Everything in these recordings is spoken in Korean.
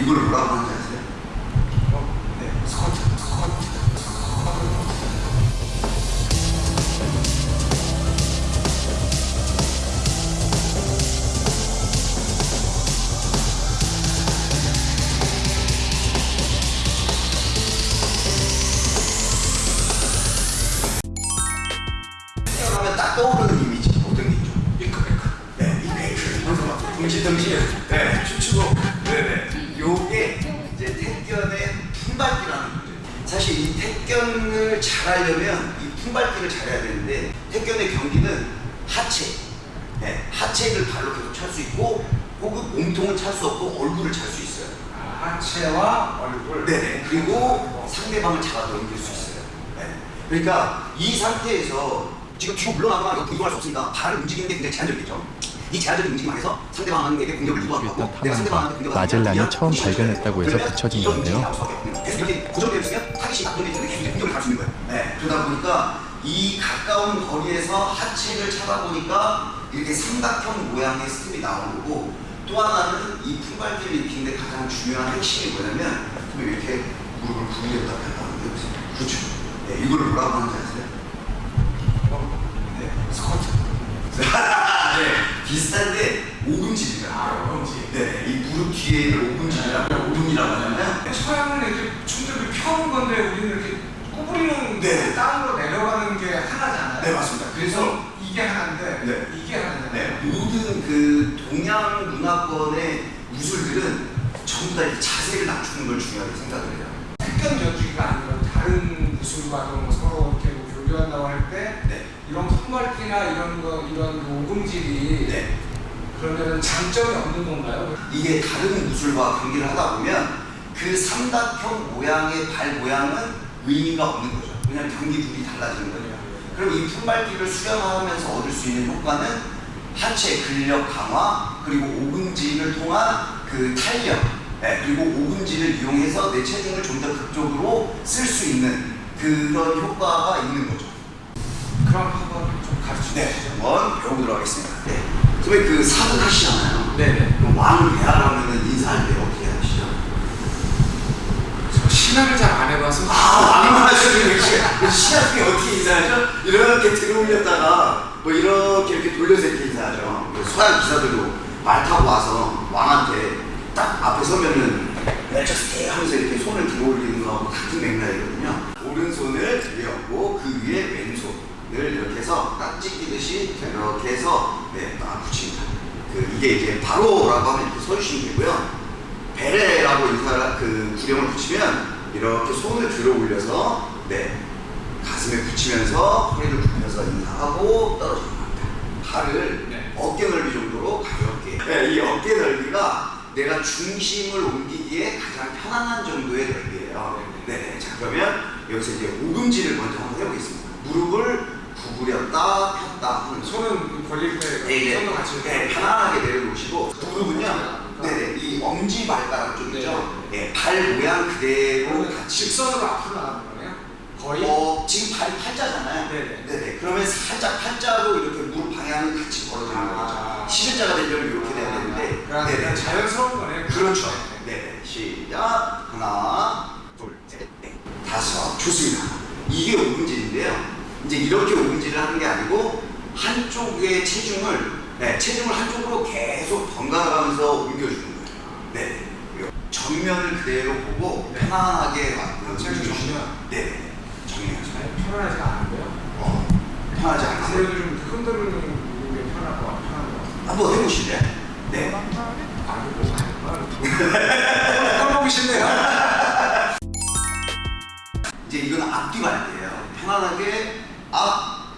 이걸 뭐라고 하는 잘하려면 이 품밟기를 잘해야 되는데 택견의 경기는 하체 네, 하체를 발로 계속 찰 수 있고 혹은 몸통은 찰 수 없고 얼굴을 찰 수 있어요 아, 하체와 얼굴. 네네. 그리고 상대방을 잡아 넘길 수 있어요. 네. 그러니까 이 상태에서 지금 뒤로 물러나거나 이거 이동할 수 없으니까 발을 움직이는 게 굉장히 제한적이죠. 이 제한적인 움직임 안에서 상대방에게 공격을 유도하고 내가 상대방한테 공격을 마젤란이 하면 처음 발견했다고 해서 붙여진 건데요. 이렇게 고정되어 있으면 타깃이 낙동되어 있는데 계속 공격을 갈수 있는 거예요. 네. 그러다 보니까 이 가까운 거리에서 하체를 차다 보니까 이렇게 삼각형 모양의 스텝이 나오는 거고 또 하나는 이 품발기를 익히는데 가장 중요한 핵심이 뭐냐면 좀 이렇게 무릎을 구부렸다 폈다 하는 게 있어요. 그렇죠. 네, 이걸 뭐라고 하는지 아세요? 네, 스쿼트. 네, 비슷한데 오금질이라고 아. 오금질. 네, 이 무릎 뒤에 오금질이라고 오금이라고 하잖아요. 서양은 이렇게 춤들이 펴는 건데 우리는 이렇게 구부리는 네. 땅으로 내려가는 게 하나잖아요. 네, 맞습니다. 그래서 이게 하나인데 네. 이게 하나잖아요. 네, 모든 그 동양 문화권의 무술들은 전부 다이 자세를 낮추는 걸 중요하게 생각을 해요. 특견 연주기가 아니라 다른 무술과도 뭐 서로 이렇게 뭐 교류한다고 할때 네, 이런 풋말기나 이런 거 이런 그 오금질이 네. 그러면 장점이 없는 건가요? 이게 다른 무술과 경기를 하다 보면 그 삼각형 모양의 발 모양은 의미가 없는 거죠. 왜냐하면 경기 룰이 달라지는 거예요. 그럼 이 품밟기를 수련하면서 얻을 수 있는 효과는 하체 근력 강화 그리고 오금질을 통한 그 탄력 네, 그리고 오금질을 이용해서 내 체중을 좀 더 극적으로 쓸 수 있는 그런 효과가 있는 거죠. 그럼 한번 좀 가르쳐 네, 주시죠. 한번 배워보도록 하겠습니다. 네. 선배 그 사극 하시잖아요. 네네. 그럼 왕을 배하려면 인사할 때 어떻게 하시죠? 저 신화를 잘 안 해봐서 아, 왕만 하시는 역 시 시합 중에 어떻게 인사하죠? 이렇게 들어올렸다가 뭐 이렇게 이렇게 돌려서 이렇게 인사하죠. 그 서양 기사들도 말 타고 와서 왕한테 딱 앞에 서면은 멜처스테 하면서 이렇게 손을 들어 올리는 거하고 같은 맥락이거든요. 오른손을 위에 얹고 그 위에 왼손을 이렇게 해서 딱 찢기듯이 이렇게 해서 네, 딱 붙입니다. 그 이게 이제 바로라고 하면 이렇게 서주시면 되고요. 베레라고 인사 그 구령을 붙이면 이렇게 손을 들어 올려서 네 가슴에 붙이면서 허리를 굽혀서 인사하고 떨어지는 겁니다. 팔을 네. 어깨 넓이 정도로 가볍게. 네, 이 어깨 넓이가 내가 중심을 옮기기에 가장 편안한 정도의 넓이에요. 네, 네. 자 그러면 여기서 이제 오금질을 먼저 한번 해보겠습니다. 무릎을 구부렸다 폈다 하는 손. 손은 벌릴 때 네, 네. 손도 같이 네, 편안하게 내려놓으시고 무릎은요. 네네 이 엄지 발가락 쪽이죠. 네, 발 모양 그대로 같이. 직선으로 앞으로 거네요? 거의? 어 지금 발 팔자잖아요. 네네. 네네. 그러면 살짝 팔자로 이렇게 무릎 방향을 같이 걸어주는 아. 거죠. 시전자가 되려면 이렇게 돼야 되는데. 그냥 네네. 자연스러운 거네요. 그렇죠. 네. 네네. 시작. 하나, 둘, 셋, 넷, 다섯. 좋습니다. 이게 오금질인데요. 이제 이렇게 오금질을 하는 게 아니고 한쪽의 체중을 네, 체중을 한쪽으로 계속 번갈아가면서 옮겨주는 거예요. 네. 정면을 그대로 보고 네. 편안하게 막 체중 정면. 네. 아니, 편안하지가 않은데요? 어, 편하지 않으세요? 그래도 좀 흔들는 게 편할 것 같아요. 편한 것 같아요. 한번 해보실래요? 네. 아니, 뭐, 아니, 떠보기 싫네요. 이제 이건 앞뒤 발대예요. 편안하게 앞,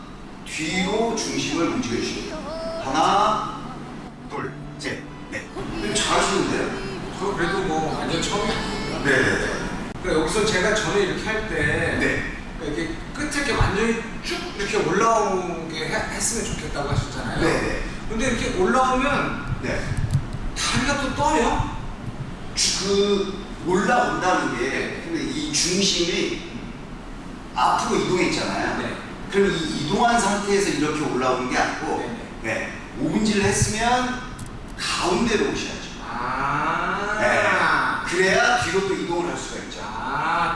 뒤로 중심을 움직여주시면 돼요. 하나, 둘, 셋, 넷. 잘하시는데요? 저 그래도 뭐 완전 처음이. 네네네. 그러니까 여기서 제가 전에 이렇게 할 때 네. 이렇게 끝에 이렇게 완전히 쭉 이렇게 올라오게 해- 했으면 좋겠다고 하셨잖아요. 네네. 근데 이렇게 올라오면 네. 다리가 또 떠요. 그 올라온다는 게 근데 이 중심이 앞으로 이동했잖아요. 네. 그럼 이 이동한 상태에서 이렇게 올라오는 게 아니고 네네. 네. 오분질을 했으면 가운데로 오셔야죠. 아. 네. 그래야 뒤로 또 이동을 할 수가 있죠.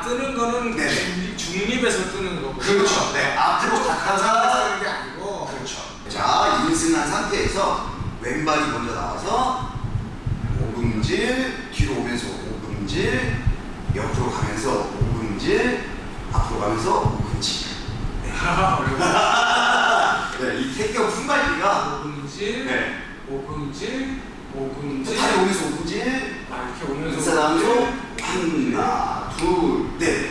아 뜨는 거는 네. 중립, 중립에서 뜨는 거고. 그렇죠. 네, 앞으로 갔다가 뜨는 게 아니고. 그렇죠. 자, 인승한 상태에서 왼발이 먼저 나와서 오금질, 뒤로 오면서 오금질, 옆으로 가면서 오금질, 앞으로 가면서 오금질. 어려워. 네, 이 태경 품발기가 오금질, 네. 오금질, 오금질. 팔이 오면서 오금질, 아 이렇게 오면서. 인사람으로 하나, 둘, 넷.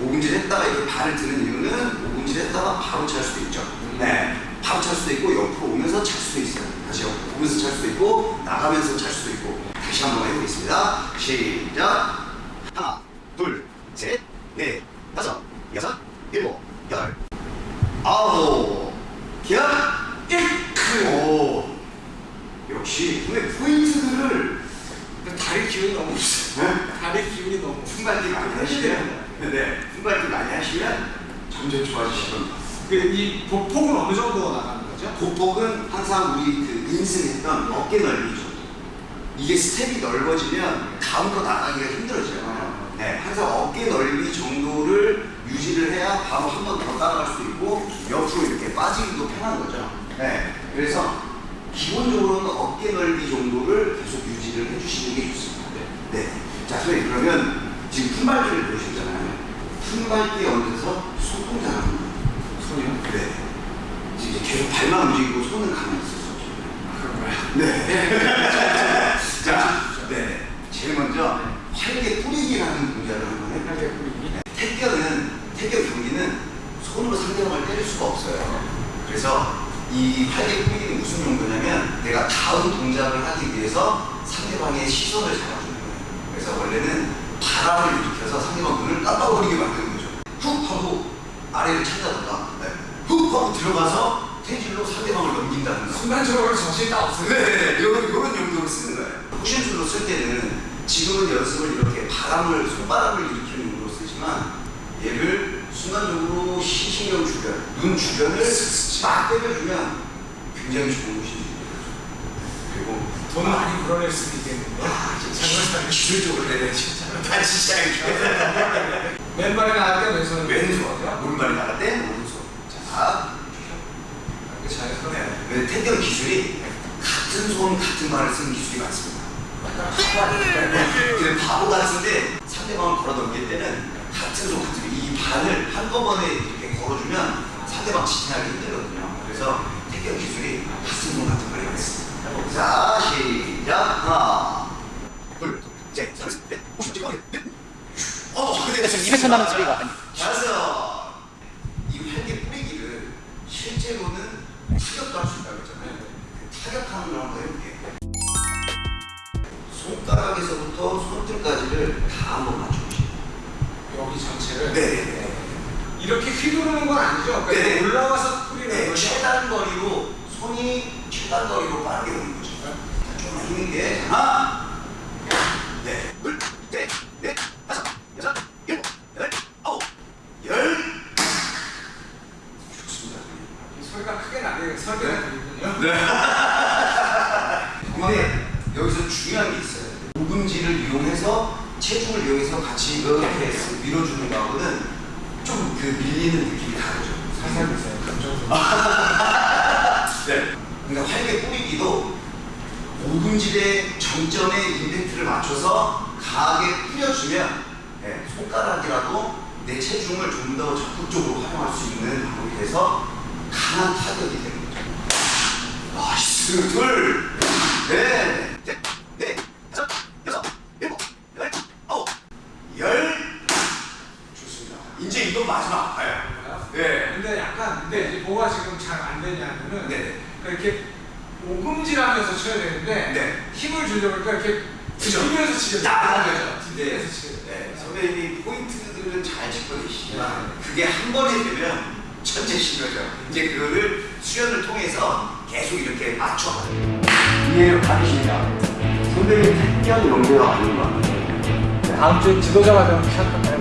오금질 했다가 이렇게 발을 드는 이유는 오금질 했다가 바로 찰 수도 있죠. 네. 바로 찰 수도 있고 옆으로 오면서 찰 수도 있어요. 다시 옆으로 오면서 찰 수도 있고 나가면서 찰 수도 있고 다시 한번 해보겠습니다. 시작. 하나, 둘, 셋, 넷, 다섯, 여섯, 일곱, 여덟, 아홉, 기억, 일. 오. 역시 근데 포인트들을 근데 다리 기운이 너무 없어. 네? 다리 기운이 너무. 품발기 많이 하시면 네, 품발기 많이 하시면 점점 좋아지실 겁니다. 그이 보폭은 어느 정도 나가는 거죠? 보폭은 항상 우리 그 인승했던 어깨 넓이 정도. 이게 스텝이 넓어지면 다음 거 나가기가 힘들어져요. 네, 항상 어깨 넓이 정도를 유지를 해야 바로 한 번 더 따라갈 수도 있고 옆으로 이렇게 빠지기도 편한 거죠. 네, 그래서 기본적으로는 어깨 넓이 정도를 계속 유지를 해주시는 게 좋습니다. 네. 자, 선생님 그러면 지금 품발기를 보셨잖아요. 품발기에 얹어서 손 동작을 합니다. 손이요? 네. 지금 이제 계속 발만 움직이고 손은 가만히 있었죠. 그런가요? 네. 자, 네. 제일 먼저 활개 뿌리기라는 동작을 한번 해볼게요. 팔개 뿌리기. 태견은, 태견 경기는 손으로 상대방을 때릴 수가 없어요. 그래서 이 활개 뿌리기는 무슨 용도냐면 내가 다음 동작을 하기 위해서 상대방의 시선을 거예요. 그래서 원래는 바람을 일으켜서 상대방 눈을 깜빡거리게 만드는 거죠. 훅 하고 아래를 찾아다가 네. 훅 하고 들어가서 태질로 상대방을 넘긴다는 거. 순간적으로 정신이 딱 없어요. 네, 이런 이런 용도로 쓰는 거예요. 쿠션술로 쓸 때는 지금은 연습을 이렇게 바람을 손바람을 일으키는 용도로 쓰지만 얘를 순간적으로 시신경 주변, 눈 주변을 막 때려주면 굉장히 좋은 것이 그리고 돈 많이 불어낼 수도 있겠는데. 아, 진짜 기술적으로 돼 진짜. 다시 시작해. 왼발이 나갈 때 왼손, 왼손이요? 오른발이 나갈 때 오른손. 자, 자연스럽게. 네. 태경 기술이 같은 손 같은 발을 쓰는 기술이 많습니다. 근데 바보 같은데 상대방을 걸어 넘길 때는 같은 손 같은 이 발을 한꺼번에 이렇게 걸어주면 상대방 지탱하기 힘들거든요. 그래서 태경 기술이 같은 손 같은 발이 많습니다. 자 시작 하나 둘셋 넷 오십 넷 어, 근데 지금 200천 원 소리가 아니. 맞아. 이 활개 뿌리기를 실제로는 타격도 할 수 있다고 했잖아요. 그 타격하는 걸 한번 해볼게요. 손가락에서부터 손등까지를 다 한번 맞춰보시죠. 여기 전체를. 네. 이렇게 휘두르는 건 아니죠? 그러니까 네. 올라가서 뿌리는 네, 거죠? 최단 거리로 손이 최단 거리로 빠르게 오는 거죠. 자, 좀만 힘있게 하나, 네, 둘, 셋, 넷, 다섯, 여섯, 일곱, 여덟, 아홉, 열. 좋습니다. 소리가 크게 나게 설계가 되군요. 네. 근데 여기서 중요한 게 있어요. 오금지를 이용해서 체중을 이용해서 같이 이렇게 밀어주는 거하고는 좀 그 밀리는 느낌이 다르죠. 살살 보세요. 감정선. 네. 그러니까 활개 뿌리기도 오금질의 정점에 임팩트를 맞춰서 강하게 뿌려주면 네, 손가락이라도 내 체중을 좀 더 적극적으로 활용할 수 있는 방법이 돼서 강한 타격이 되는 거죠. nice 둘, 넷, 셋, 넷, 다섯, 여섯, 일곱, 여덟, 아홉, 열. 좋습니다. 이제 이거 마지막 아파요. 네. 근데 약간 근데 이제 뭐가 지금 잘 안 되냐면은 네. 그러니까 이렇게 오금질하면서 쳐야 되는데 네. 힘을 주려고 그러니까 이렇게. 뒤면서 치게 야, 되죠. 네. 네, 선배님이 포인트들은 잘 짚어내시지만 그게 한 번에 되면 천재신 거죠. 이제 그거를 수련을 통해서 계속 이렇게 맞춰가요. 이해를 받으십니다. 선배님 택견 연배가 아닌 것 같아요. 다음 주에 지도자가 되면 시작할까요?